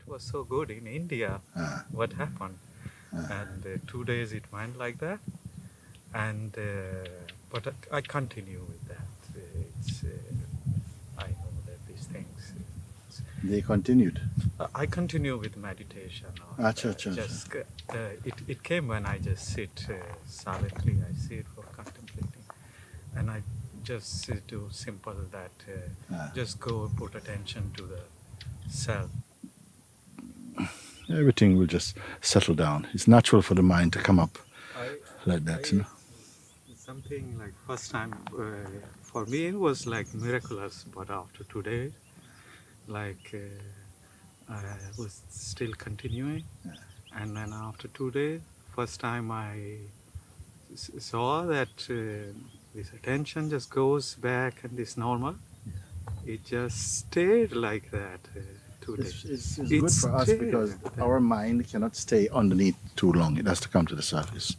it was so good in India. Ah. What happened? And uh, two days it went like that, and uh, but I, I continue with that. It's uh, I know that these things. They continued. I continue with meditation. or, Acha, acha, acha. just uh, it, it came when I just sit uh, silently. I sit for contemplating, and I just do simple that. Uh, Ah. just go put attention to the self. Everything will just settle down. It's natural for the mind to come up I, like that, you know. Something like first time uh, for me it was like miraculous, but after today, like uh, I was still continuing, and then after two days, first time I saw that uh, this attention just goes back and is normal. It just stayed like that. Two It's, days. it's, it's It good for us stayed because our mind cannot stay underneath too long. It has to come to the surface.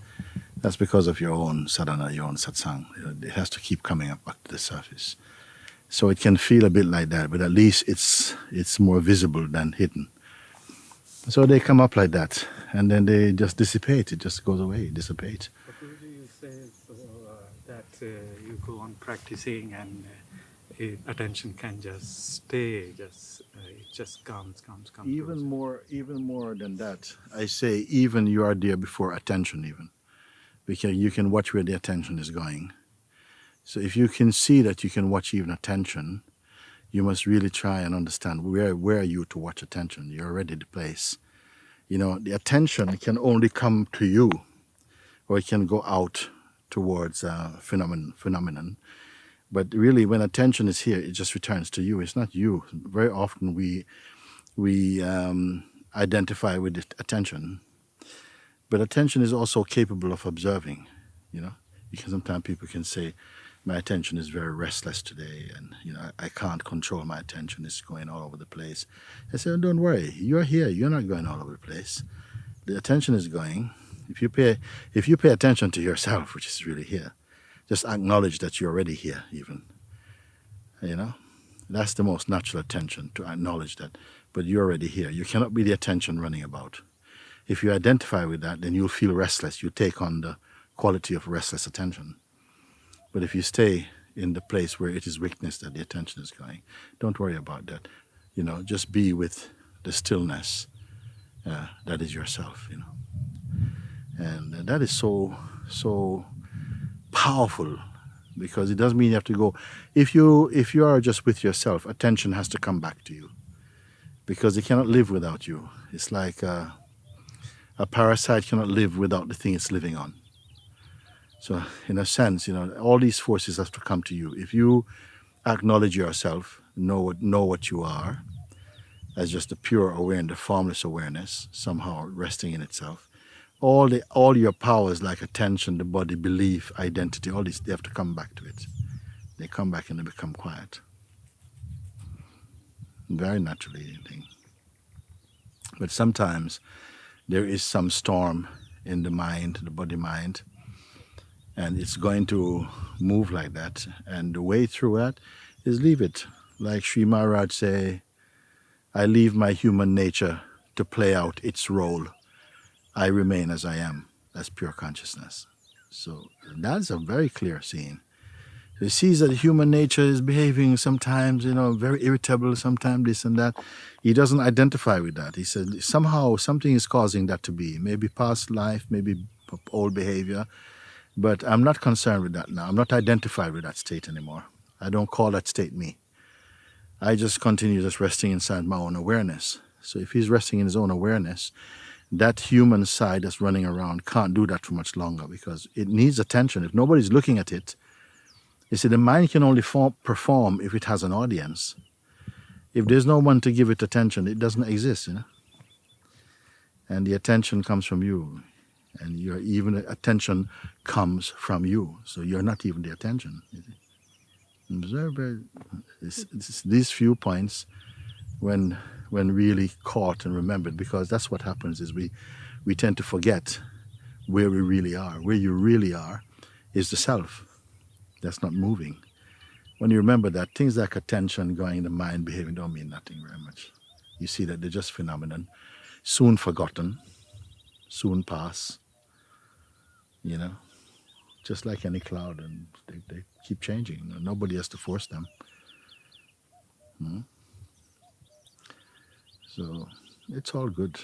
That's because of your own sadhana, your own satsang. You It has to keep coming up back to the surface. So it can feel a bit like that, but at least it's it's more visible than hidden. So they come up like that, and then they just dissipate. It just goes away, dissipate. But would you say so, uh, that uh, you go on practicing and uh, it, attention can just stay, just uh, it just comes, comes, comes. Even goes. more, even more than that, I say even you are there before attention even, because you can watch where the attention is going. So if you can see that you can watch even attention, you must really try and understand where where are you to watch attention. You're already the place. You know, the attention can only come to you, or it can go out towards uh, phenomenon phenomenon. But really, when attention is here, it just returns to you. It's not you. Very often we we um, identify with attention. But attention is also capable of observing, you know. Because sometimes people can say, my attention is very restless today and, you know, I, can't control my attention. It's going all over the place. I say, don't worry. You're here. You're not going all over the place. The attention is going. If you pay, if you pay attention to yourself, which is really here, just acknowledge that you're already here even, you know. That's the most natural attention, to acknowledge that but you're already here. You cannot be the attention running about. If you identify with that, then you'll feel restless. You take on the quality of restless attention. But if you stay in the place where it is weakness that the attention is going, don't worry about that. You know, just be with the stillness uh, that is yourself. You know, and uh, that is so so powerful because it doesn't mean you have to go. If you if you are just with yourself, attention has to come back to you because it cannot live without you. It's like a, a parasite cannot live without the thing it's living on. So, in a sense, you know, all these forces have to come to you. If you acknowledge yourself, know what, know what you are, as just a pure awareness, the formless awareness, somehow resting in itself, all the all your powers like attention, the body, belief, identity, all these they have to come back to it. They come back and they become quiet very naturally. But sometimes there is some storm in the mind, the body mind, and it's going to move like that. And the way through that is leave it. Like Sri Maharaj say, I leave my human nature to play out its role. I remain as I am. That's pure consciousness. So that's a very clear scene. He sees that human nature is behaving sometimes, you know, very irritable, sometimes this and that. He doesn't identify with that. He said somehow something is causing that to be. Maybe past life, maybe old behavior. But I'm not concerned with that now. I'm not identified with that state anymore. I don't call that state me. I just continue just resting inside my own awareness. So if he's resting in his own awareness, that human side that's running around can't do that for much longer because it needs attention. If nobody's looking at it, you see, the mind can only form, perform if it has an audience. If there's no one to give it attention, it doesn't exist, you know. And the attention comes from you, and your even attention comes from you. So you're not even the attention. Observe these few points when when really caught and remembered, because that's what happens is we we tend to forget where we really are. Where you really are is the self that's not moving. When you remember that, things like attention, going in the mind, behaving don't mean nothing very much. You see that they're just phenomenon, soon forgotten, soon pass. You know, just like any cloud, and they, they keep changing. Nobody has to force them. Hmm? So it's all good.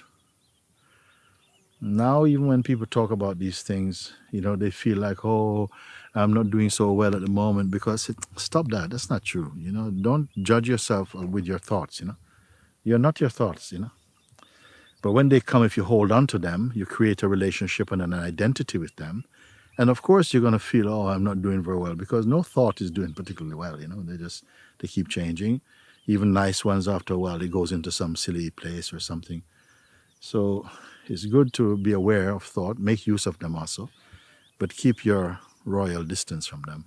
Now, even when people talk about these things, you know, they feel like, oh, I'm not doing so well at the moment because it, stop that. That's not true. You know, don't judge yourself uh, with your thoughts. You know, you're not your thoughts. You know, but when they come, if you hold on to them, you create a relationship and an identity with them. And of course, you're going to feel, oh, I'm not doing very well because no thought is doing particularly well. You know, they just they keep changing. Even nice ones, after a while, it goes into some silly place or something. So it's good to be aware of thought, make use of them also, but keep your royal distance from them.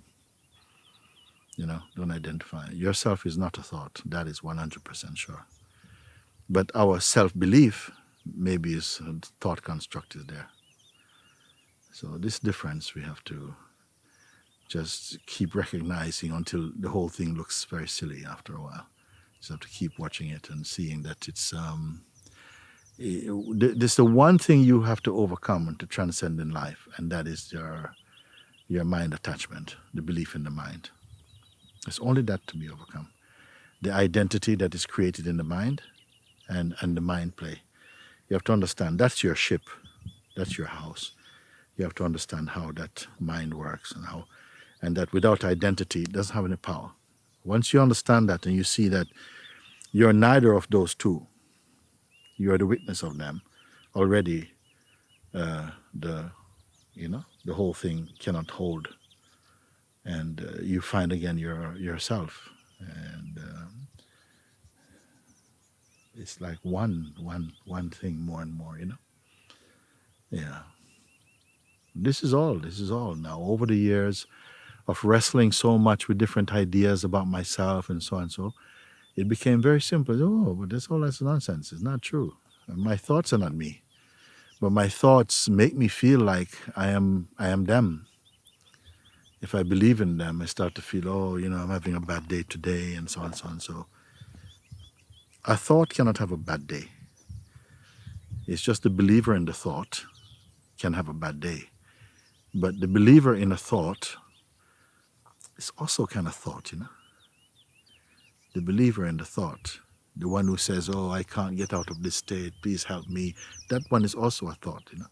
You know, don't identify. Yourself is not a thought. That is 100% sure. But our self belief maybe is thought construct is there. So this difference we have to just keep recognizing until the whole thing looks very silly after a while. Just have to keep watching it and seeing that it's um, there's the one thing you have to overcome and to transcend in life, and that is your your mind attachment, the belief in the mind. It's only that to be overcome. The identity that is created in the mind and, and the mind play. You have to understand that's your ship, that's your house. You have to understand how that mind works and how and that without identity it doesn't have any power. Once you understand that and you see that you're neither of those two, you're the witness of them, already uh, the you know the whole thing cannot hold. And uh, you find again your yourself. And um, it's like one one one thing more and more you know? Yeah. This is all this is all. Now over the years of wrestling so much with different ideas about myself and so on and so it became very simple oh but that's all that's nonsense it's not true my thoughts are not me but my thoughts make me feel like I am I am them. If I believe in them, I start to feel, oh, you know, I'm having a bad day today, and so on, so on. So a thought cannot have a bad day. It's just the believer in the thought can have a bad day. But the believer in a thought is also kind of thought, you know. The believer in the thought the one who says, oh, I can't get out of this state, please help me, that one is also a thought, you know.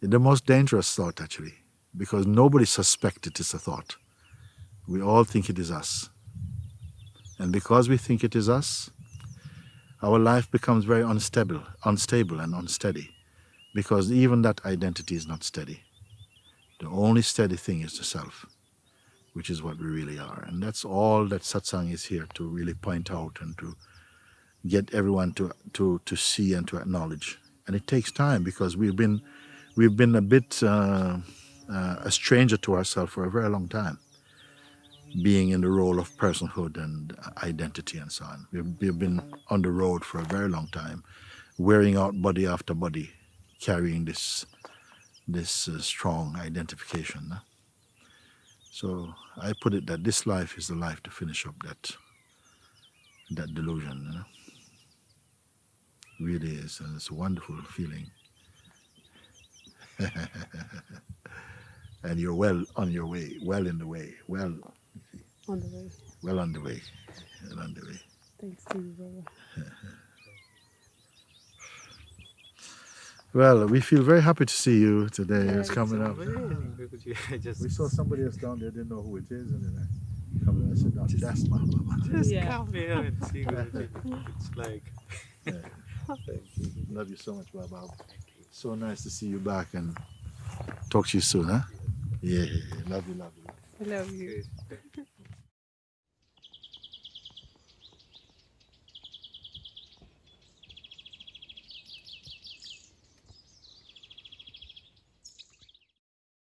The most dangerous thought, actually, because nobody suspects it is a thought. We all think it is us. And because we think it is us, our life becomes very unstable, unstable and unsteady, because even that identity is not steady. The only steady thing is the self, which is what we really are. And that's all that satsang is here to really point out and to get everyone to, to, to see and to acknowledge. And it takes time because we've been, we've been a bit uh, uh, a stranger to ourselves for a very long time, being in the role of personhood and identity and so on. We've, we've been on the road for a very long time, wearing out body after body, carrying this, this uh, strong identification. So I put it that this life is the life to finish up that that delusion. You know? really is, and it's a wonderful feeling. and you're well on your way, well in the way, well on the way. Well on the way, well on the way. Thanks to you, brother. well, we feel very happy to see you today. Yeah, it's coming up. Because just, We saw somebody else down there, didn't know who it is, and then I come and I said, "No, that's my mama." just Yeah. come here and see Guruji. It's like, Yeah. thank you. Love you so much, Baba. So nice to see you back and talk to you soon, huh? Yeah, yeah, yeah. love you, love you. I love you. Good.